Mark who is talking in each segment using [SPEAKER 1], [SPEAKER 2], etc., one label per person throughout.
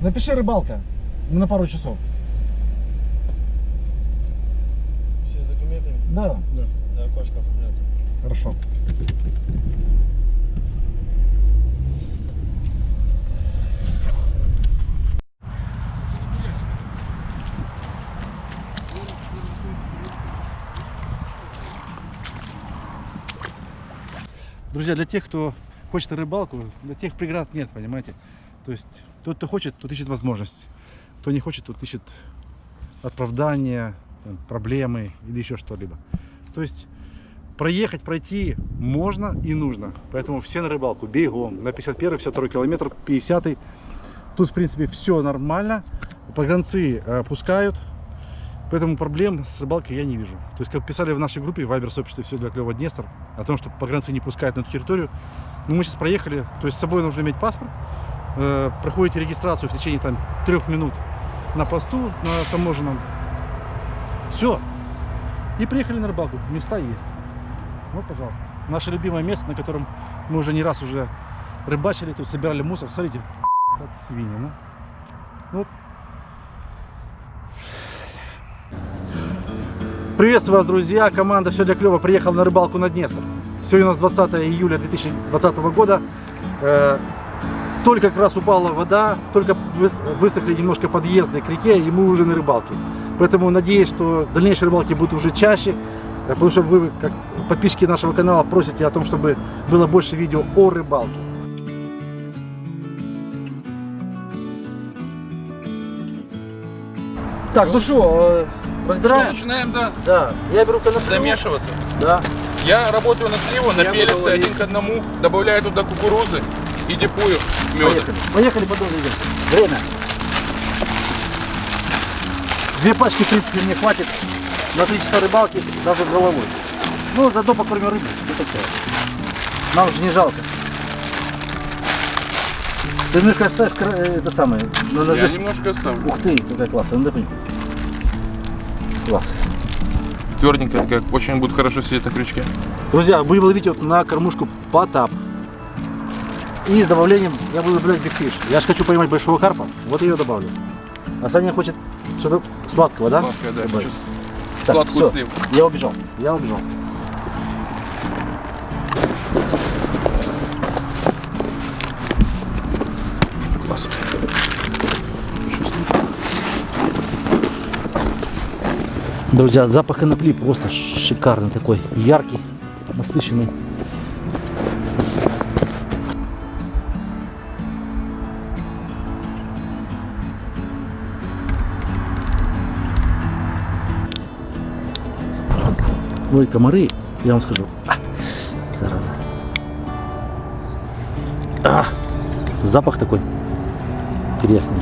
[SPEAKER 1] Напиши рыбалка на пару часов.
[SPEAKER 2] Все с документами?
[SPEAKER 1] Да.
[SPEAKER 2] Да. Да, окошко оформляться.
[SPEAKER 1] Хорошо. Друзья, для тех, кто хочет рыбалку, для тех преград нет, понимаете? То есть тот, кто хочет, тот ищет возможность. Кто не хочет, тот ищет оправдания, проблемы или еще что-либо. То есть проехать, пройти можно и нужно. Поэтому все на рыбалку, бегом. На 51 52 километр, 50 -й. Тут, в принципе, все нормально. Погранцы э, пускают. Поэтому проблем с рыбалкой я не вижу. То есть, как писали в нашей группе, в Вайбер сообществе все для клёва Днестр, о том, что погранцы не пускают на эту территорию. Ну, мы сейчас проехали, то есть с собой нужно иметь паспорт. Э, проходите регистрацию в течение там трех минут на посту, на таможенном. Все. И приехали на рыбалку. Места есть. Вот, пожалуйста. Наше любимое место, на котором мы уже не раз уже рыбачили, тут собирали мусор. Смотрите, вот свиньи, ну. Вот. Приветствую вас, друзья! Команда «Все для клёва» приехала на рыбалку на Днестр. Сегодня у нас 20 июля 2020 года. Э, Только как раз упала вода, только выс- высохли немножко подъезды к реке, и мы уже на рыбалке. Поэтому надеюсь, что дальнейшие рыбалки будут уже чаще, э, потому что вы, как подписчики нашего канала, просите о том, чтобы было больше видео о рыбалке. Так, ну что,
[SPEAKER 3] Что,
[SPEAKER 1] разбираем?
[SPEAKER 3] начинаем, да,
[SPEAKER 1] Да, я беру конопляну.
[SPEAKER 3] замешиваться.
[SPEAKER 1] Да.
[SPEAKER 3] Я работаю на сливу, на
[SPEAKER 1] Я ловить.
[SPEAKER 3] один к одному, добавляю туда кукурузы и дипую меда.
[SPEAKER 1] Поехали. Поехали, потом идем. Время. Две пачки, в принципе, мне хватит на три часа рыбалки, даже с головой. Ну, заодно покормим рыбу. Нам же не жалко. Ты немножко оставь э, это самое. на ножи.
[SPEAKER 3] Я немножко оставлю.
[SPEAKER 1] Ух ты, какая классная. Ну. Класс.
[SPEAKER 3] Тверденькая, как очень будет хорошо сидеть на крючке.
[SPEAKER 1] Друзья, будем ловить вот на кормушку потап. И с добавлением я буду добавлять бигфиш. Я же хочу поймать большого карпа, вот ее добавлю. А Саня хочет что-то сладкого, да?
[SPEAKER 3] Сладкая, да.
[SPEAKER 1] Добавить. Так,
[SPEAKER 3] сладкую сливу.
[SPEAKER 1] Я убежал, я убежал.
[SPEAKER 3] Класс.
[SPEAKER 1] Друзья, запах конопли просто шикарный такой, яркий, насыщенный. Ой, комары, я вам скажу. А, зараза. А, запах такой интересный.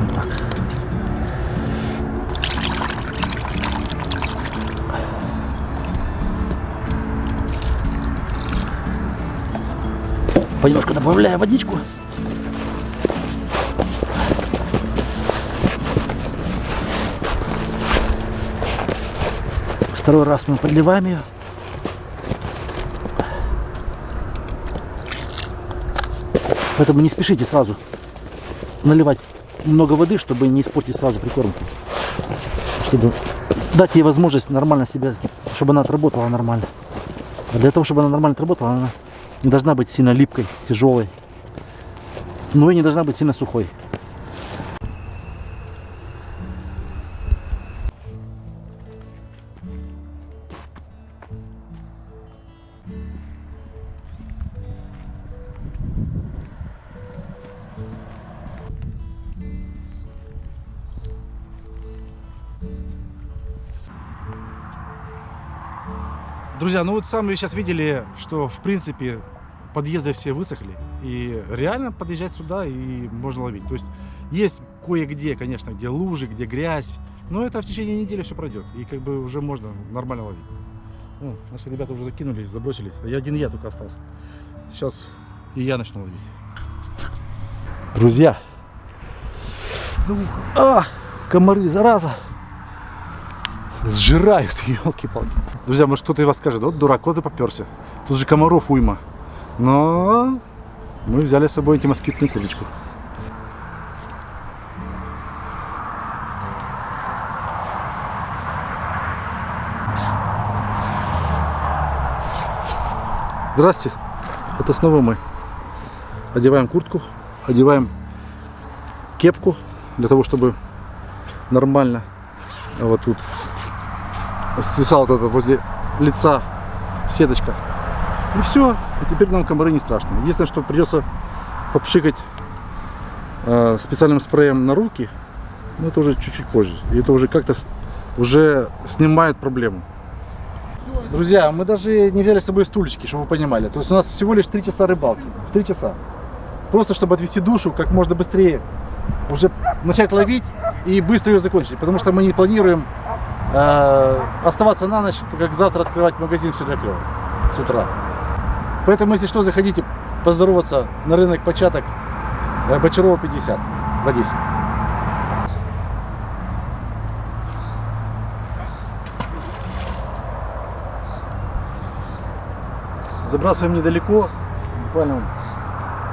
[SPEAKER 1] Вот так. Понемножку добавляю водичку. Второй раз мы подливаем ее. Поэтому не спешите сразу наливать много воды, чтобы не испортить сразу прикормку. Чтобы дать ей возможность нормально себя, чтобы она отработала нормально. А для того, чтобы она нормально отработала, она не должна быть сильно липкой, тяжелой. Но и не должна быть сильно сухой. Друзья, ну вот сами сейчас видели, что в принципе подъезды все высохли. И реально подъезжать сюда и можно ловить. То есть есть кое-где, конечно, где лужи, где грязь. Но это в течение недели все пройдет. И как бы уже можно нормально ловить. Ну, наши ребята уже закинулись, забросились. А я один я только остался. Сейчас и я начну ловить. Друзья. А, комары, зараза. Сжирают, елки-палки. Друзья, может кто-то из вас скажет, вот дурак, вот и поперся. Тут же комаров уйма. Но мы взяли с собой антимоскитную курточку. Здрасте, это снова мы. Одеваем куртку, одеваем кепку для того, чтобы нормально вот тут с- свисала вот это возле лица сеточка. И все, и теперь нам комары не страшны. Единственное, что придется попшикать э, специальным спреем на руки, но это уже чуть-чуть позже. И это уже как-то уже снимает проблему. Друзья, мы даже не взяли с собой стульчики, чтобы вы понимали. То есть у нас всего лишь 3 часа рыбалки. 3 часа. Просто чтобы отвести душу как можно быстрее, уже начать ловить и быстро ее закончить. Потому что мы не планируем э, оставаться на ночь, как завтра открывать магазин все для клёва с утра. Поэтому, если что, заходите поздороваться на рынок початок э, Бочарова 50 в Одессе. Забрасываем недалеко, буквально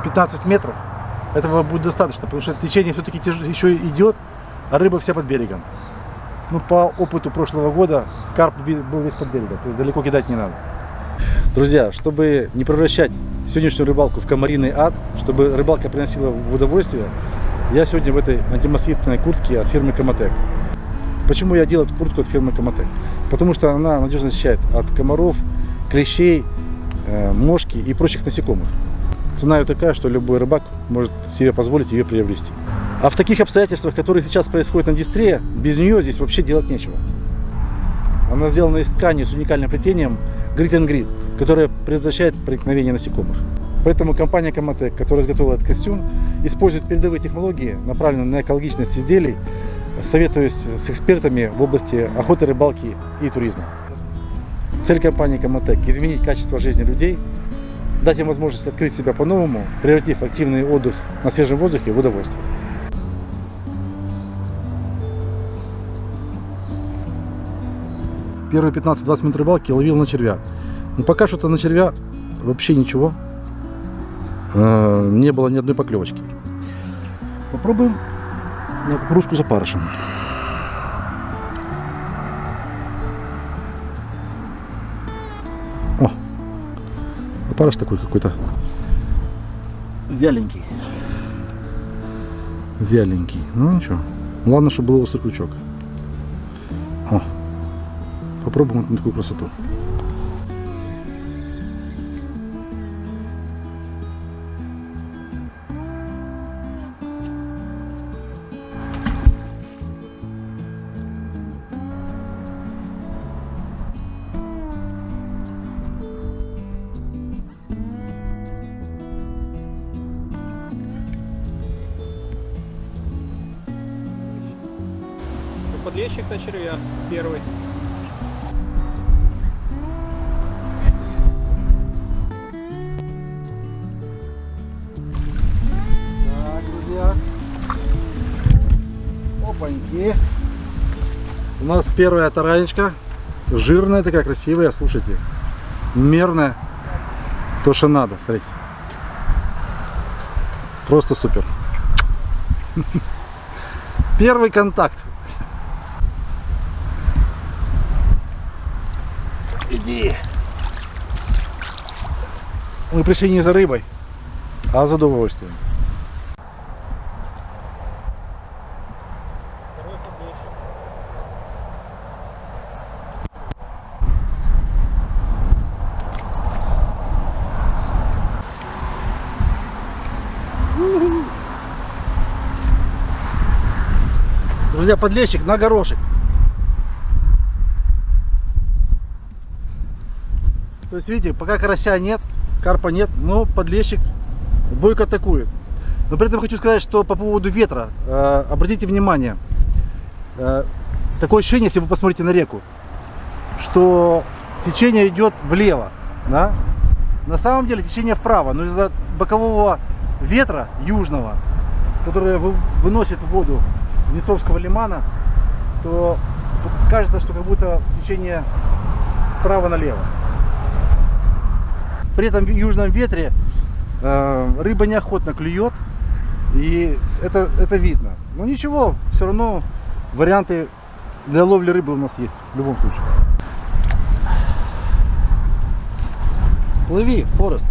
[SPEAKER 1] 15 метров. Этого будет достаточно, потому что течение все-таки еще идет, а рыба вся под берегом. Ну, по опыту прошлого года карп был весь под берегом, то есть далеко кидать не надо. Друзья, чтобы не превращать сегодняшнюю рыбалку в комариный ад, чтобы рыбалка приносила в удовольствие, я сегодня в этой антимоскитной куртке от фирмы Коматек. Почему я делаю эту куртку от фирмы Коматек? Потому что она надежно защищает от комаров, клещей, э, мошки и прочих насекомых. Цена ее такая, что любой рыбак может себе позволить ее приобрести. А в таких обстоятельствах, которые сейчас происходят на дистре, без нее здесь вообще делать нечего. Она сделана из ткани с уникальным плетением Grit and Grit, которое предотвращает проникновение насекомых. Поэтому компания Comatec, которая изготовила этот костюм, использует передовые технологии, направленные на экологичность изделий, советуясь с экспертами в области охоты, рыбалки и туризма. Цель компании Comatec – изменить качество жизни людей, дать им возможность открыть себя по-новому, превратив активный отдых на свежем воздухе в удовольствие. Первые 15-20 минут рыбалки ловил на червя. Но пока что-то на червя вообще ничего. Э, Не было ни одной поклевочки. Попробуем на кукурузку за парышем. О, опарыш такой какой-то вяленький. Вяленький. Ну ничего. Главное, чтобы был острый крючок. О, попробуем на такую красоту.
[SPEAKER 4] Подлещик на червя
[SPEAKER 1] У нас первая таранечка. Жирная такая, красивая, слушайте. Мерная. То, что надо, смотрите. Просто супер. Первый контакт. Иди. Мы пришли не за рыбой, а за удовольствием. Друзья, подлещик на горошек. То есть, видите, пока карася нет, карпа нет, но подлещик бойко атакует. Но при этом хочу сказать, что по поводу ветра, э, обратите внимание, э, такое ощущение, если вы посмотрите на реку, что течение идет влево, да? На самом деле течение вправо, но из-за бокового ветра южного, который вы- выносит воду Днестровского лимана, то кажется, что как будто течение справа налево. При этом в южном ветре э, рыба неохотно клюет, и это, это видно. Но ничего, все равно варианты для ловли рыбы у нас есть в любом случае. Плыви, Форест.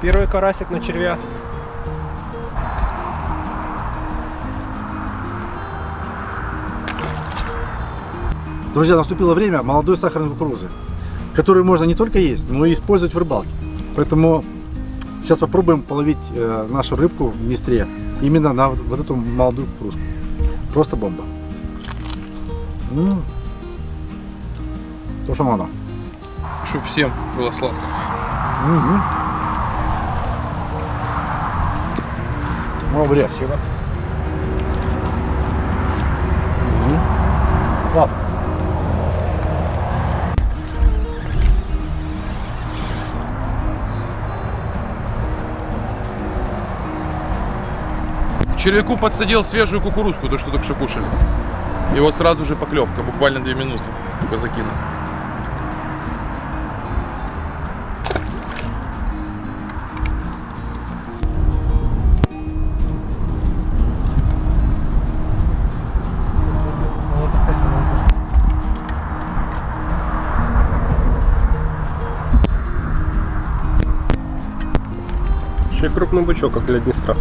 [SPEAKER 4] Первый карасик на червя.
[SPEAKER 1] Друзья, наступило время молодой сахарной кукурузы, которую можно не только есть, но и использовать в рыбалке. Поэтому сейчас попробуем половить э, нашу рыбку в Днестре именно на вот, эту молодую кукурузку. Просто бомба. М. То, что надо.
[SPEAKER 3] Чтобы всем было сладко.
[SPEAKER 1] Мгм. Молодец.
[SPEAKER 4] Спасибо.
[SPEAKER 1] Мгм. Ладно.
[SPEAKER 3] Червяку подсадил свежую кукурузку, то, что только что кушали. И вот сразу же поклевка, буквально две минуты. Только закинул.
[SPEAKER 4] Еще крупный бычок, как для Днестра.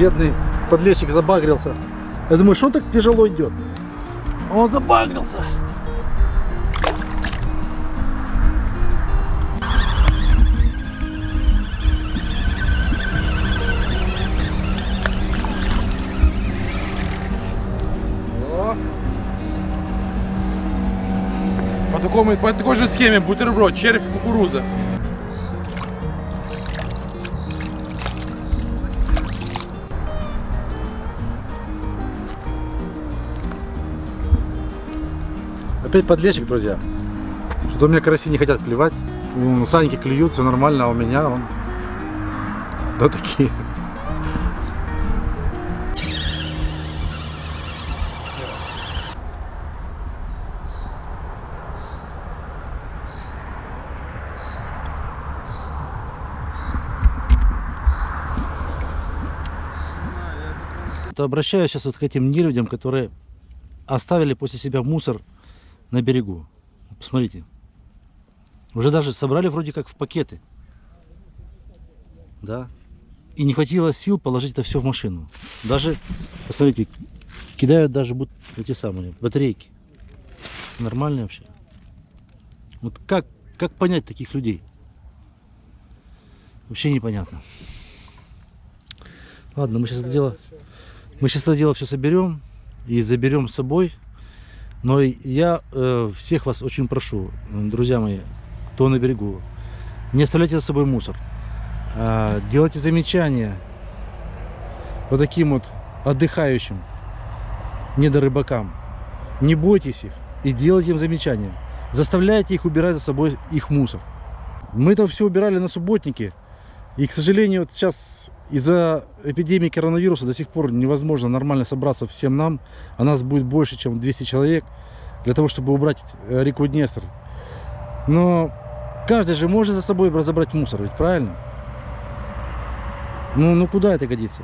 [SPEAKER 1] Бедный подлещик забагрился. Я думаю, что он так тяжело идет? Он забагрился.
[SPEAKER 3] По, такому, по такой же схеме бутерброд, червь, кукуруза.
[SPEAKER 1] Опять подлещик, друзья. Что-то у меня караси не хотят клевать. Ну, саники клюют, все нормально, а у меня он... Вот такие. Обращаюсь сейчас вот к этим нелюдям, которые оставили после себя мусор на берегу. Посмотрите. Уже даже собрали вроде как в пакеты. Да. И не хватило сил положить это все в машину. Даже, посмотрите, кидают даже вот эти самые батарейки. Нормально вообще. Вот как, как понять таких людей? Вообще непонятно. Ладно, мы сейчас это дело, мы сейчас это дело все соберем и заберем с собой. Но я э, всех вас очень прошу, друзья мои, кто на берегу, не оставляйте за собой мусор. А, делайте замечания вот таким вот отдыхающим недорыбакам. Не бойтесь их и делайте им замечания. Заставляйте их убирать за собой их мусор. Мы это все убирали на субботнике. И, к сожалению, вот сейчас из-за эпидемии коронавируса до сих пор невозможно нормально собраться всем нам. А нас будет больше, чем 200 человек для того, чтобы убрать э, реку Днестр. Но каждый же может за собой разобрать мусор, ведь правильно? Ну, ну куда это годится?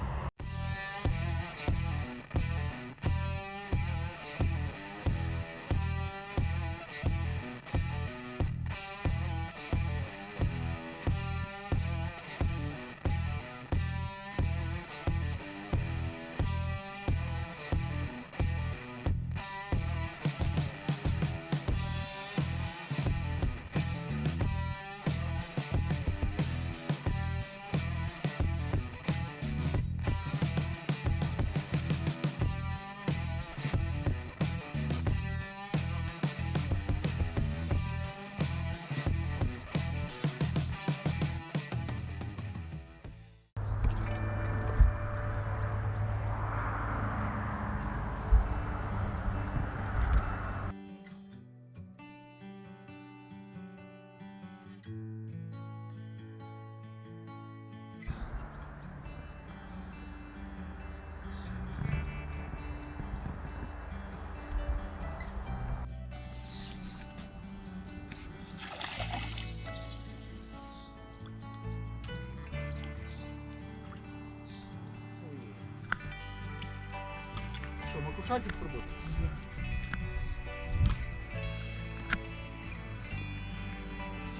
[SPEAKER 1] Лайфхакик сработал.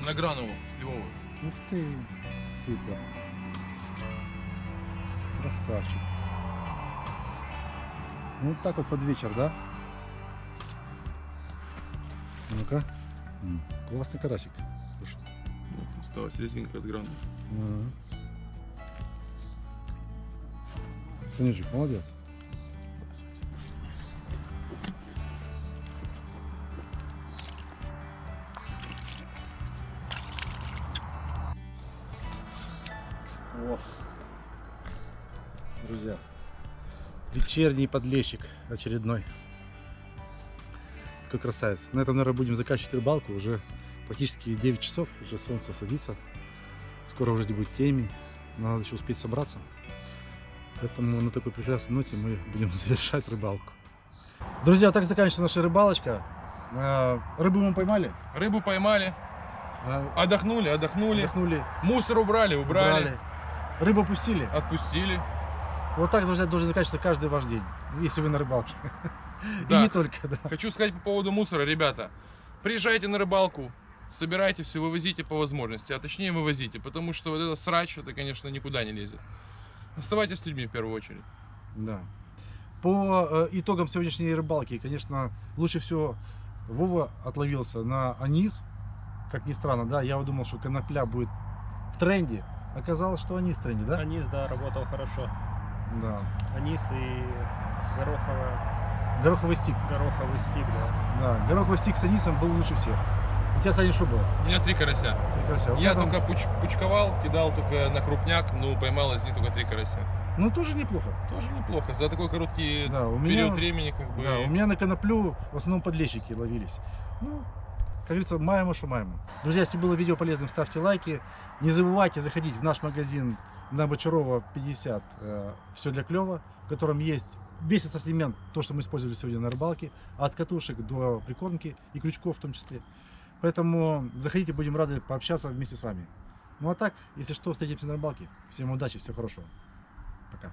[SPEAKER 3] На Гранову, сливовую.
[SPEAKER 1] Ух ты, супер. Красавчик. Ну, вот так вот под вечер, да? Ну-ка. Классный карасик. Слушай.
[SPEAKER 3] Осталась резинка от Гранова.
[SPEAKER 1] Ага. Санечек, молодец. Вечерний подлещик очередной. Какой красавец. На этом, наверное, будем заканчивать рыбалку. Уже практически 9 часов, уже солнце садится. Скоро уже будет темень. Надо еще успеть собраться. Поэтому на такой прекрасной ноте мы будем завершать рыбалку. Друзья, так заканчивается наша рыбалочка. А, Рыбу мы поймали.
[SPEAKER 3] Рыбу поймали,
[SPEAKER 1] а,
[SPEAKER 3] отдохнули, отдохнули.
[SPEAKER 1] Отдохнули.
[SPEAKER 3] Мусор убрали, убрали,
[SPEAKER 1] убрали. Рыбу пустили.
[SPEAKER 3] отпустили.
[SPEAKER 1] Вот так, друзья, должен заканчиваться каждый ваш день. Если вы на рыбалке. И
[SPEAKER 3] Да.
[SPEAKER 1] не только, да.
[SPEAKER 3] Хочу сказать по поводу мусора, ребята. Приезжайте на рыбалку, собирайте все, вывозите по возможности, а точнее вывозите, потому что вот это срач, это, конечно, никуда не лезет. Оставайтесь с людьми в первую очередь.
[SPEAKER 1] Да. По э, итогам сегодняшней рыбалки, конечно, лучше всего Вова отловился на анис. Как ни странно, да, я думал, что конопля будет в тренде. Оказалось, что анис в тренде, да?
[SPEAKER 4] Анис, да, работал хорошо.
[SPEAKER 1] Да.
[SPEAKER 4] Анис и гороховый,
[SPEAKER 1] Гороховый стик.
[SPEAKER 4] гороховый стик, да.
[SPEAKER 1] Да, гороховый стик с анисом был лучше всех. У тебя, Саня, что было?
[SPEAKER 3] У меня три карася.
[SPEAKER 1] Прекрасно. У
[SPEAKER 3] Я
[SPEAKER 1] там-
[SPEAKER 3] только пуч- пучковал, кидал только на крупняк, но поймал из них только три карася.
[SPEAKER 1] Ну, тоже неплохо.
[SPEAKER 3] Тоже неплохо. За такой короткий
[SPEAKER 1] Да, у меня-
[SPEAKER 3] период времени, как бы.
[SPEAKER 1] Да, у меня на коноплю в основном подлещики ловились. Ну, как говорится, маемо, что маемо. Друзья, если было видео полезным, ставьте лайки. Не забывайте заходить в наш магазин на Бочарова 50. все для клева, в котором есть весь ассортимент, то, что мы использовали сегодня на рыбалке, от катушек до прикормки и крючков в том числе. Поэтому заходите, будем рады пообщаться вместе с вами. Ну а так, если что, встретимся на рыбалке. Всем удачи, всего хорошего. Пока.